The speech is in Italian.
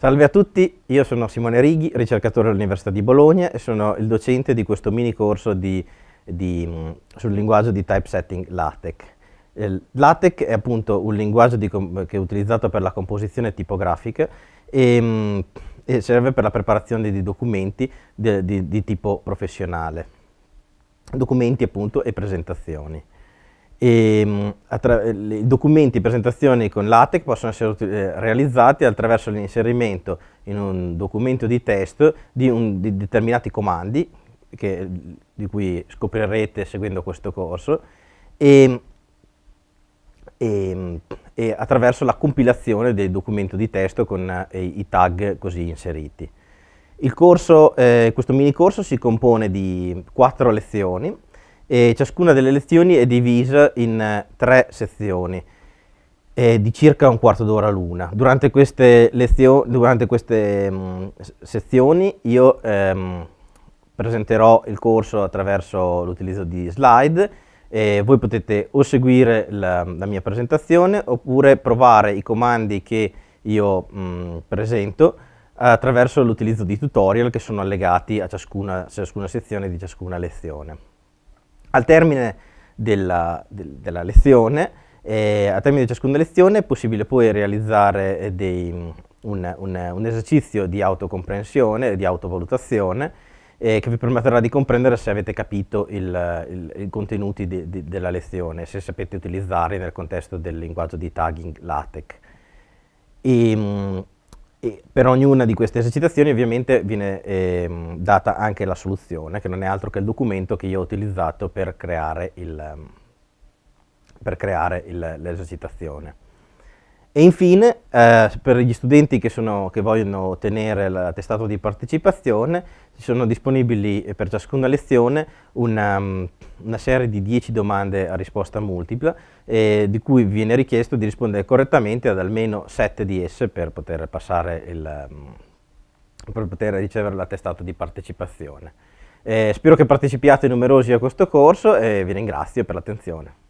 Salve a tutti, io sono Simone Righi, ricercatore all'Università di Bologna e sono il docente di questo mini corso di, di, mm, sul linguaggio di typesetting LaTeX. Il LaTeX è appunto un linguaggio che è utilizzato per la composizione tipografica e, mm, e serve per la preparazione di documenti di, di, di tipo professionale, documenti appunto e presentazioni. E, mm, I documenti e presentazioni con LaTeX possono essere eh, realizzati attraverso l'inserimento in un documento di testo di, un, di determinati comandi che, di cui scoprirete seguendo questo corso e, e, e attraverso la compilazione del documento di testo con eh, i tag così inseriti. Corso, eh, questo mini corso si compone di quattro lezioni e ciascuna delle lezioni è divisa in eh, tre sezioni eh, di circa un quarto d'ora l'una. Durante queste, durante queste mh, mm, sezioni io ehm, presenterò il corso attraverso l'utilizzo di slide e voi potete o seguire la, la, mia presentazione oppure provare i comandi che io mh, mm, presento attraverso l'utilizzo di tutorial che sono allegati a ciascuna, ciascuna sezione di ciascuna lezione. Al termine della, del, della lezione, eh, al termine di ciascuna lezione è possibile poi realizzare eh, dei, un, un, un, esercizio di autocomprensione, di autovalutazione, eh, che vi permetterà di comprendere se avete capito i contenuti di, di, della lezione, se sapete utilizzarli nel contesto del linguaggio di tagging LaTeX. E, mm, e per ognuna di queste esercitazioni ovviamente viene eh, data anche la soluzione, che non è altro che il documento che io ho utilizzato per creare l'esercitazione. E infine, eh, per gli studenti che, sono, che, vogliono ottenere l'attestato di partecipazione, ci sono disponibili eh, per ciascuna lezione una, mm, una serie di 10 domande a risposta multipla, eh, di cui viene richiesto di rispondere correttamente ad almeno 7 di esse per poter, il, mm, per poter ricevere l'attestato di partecipazione. Eh, spero che partecipiate numerosi a questo corso e vi ringrazio per l'attenzione.